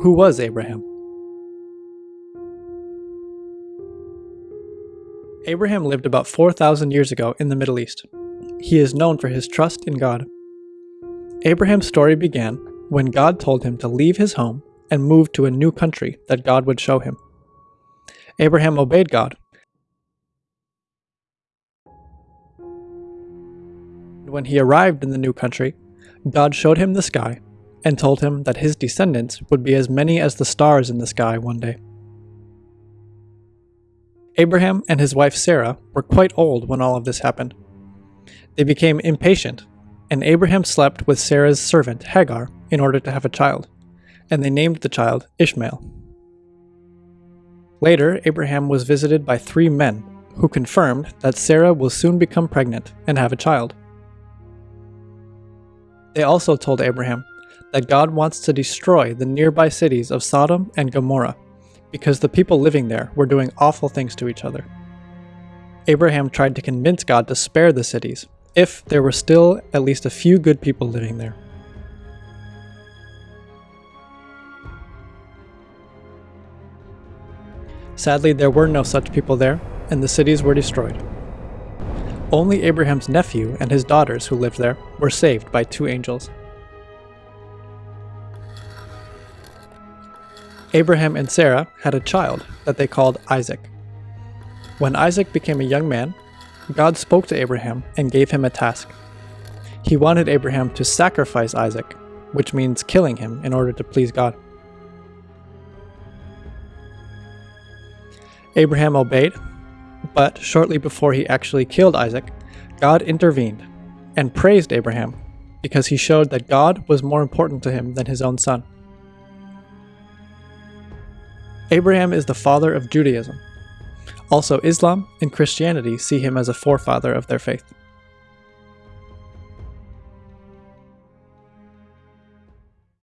who was Abraham? Abraham lived about 4,000 years ago in the Middle East. He is known for his trust in God. Abraham's story began when God told him to leave his home and move to a new country that God would show him. Abraham obeyed God. When he arrived in the new country, God showed him the sky and told him that his descendants would be as many as the stars in the sky one day. Abraham and his wife Sarah were quite old when all of this happened. They became impatient, and Abraham slept with Sarah's servant Hagar in order to have a child, and they named the child Ishmael. Later, Abraham was visited by three men who confirmed that Sarah will soon become pregnant and have a child. They also told Abraham that God wants to destroy the nearby cities of Sodom and Gomorrah because the people living there were doing awful things to each other. Abraham tried to convince God to spare the cities if there were still at least a few good people living there. Sadly, there were no such people there, and the cities were destroyed. Only Abraham's nephew and his daughters who lived there were saved by two angels. Abraham and Sarah had a child that they called Isaac. When Isaac became a young man, God spoke to Abraham and gave him a task. He wanted Abraham to sacrifice Isaac, which means killing him in order to please God. Abraham obeyed, but shortly before he actually killed Isaac, God intervened and praised Abraham because he showed that God was more important to him than his own son. Abraham is the father of Judaism. Also, Islam and Christianity see him as a forefather of their faith.